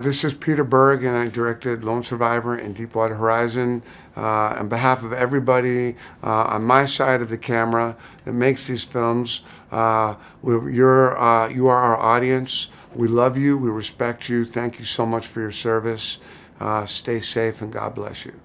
This is Peter Berg, and I directed Lone Survivor and Deepwater Horizon. Uh, on behalf of everybody uh, on my side of the camera that makes these films, uh, you're, uh, you are our audience. We love you. We respect you. Thank you so much for your service. Uh, stay safe, and God bless you.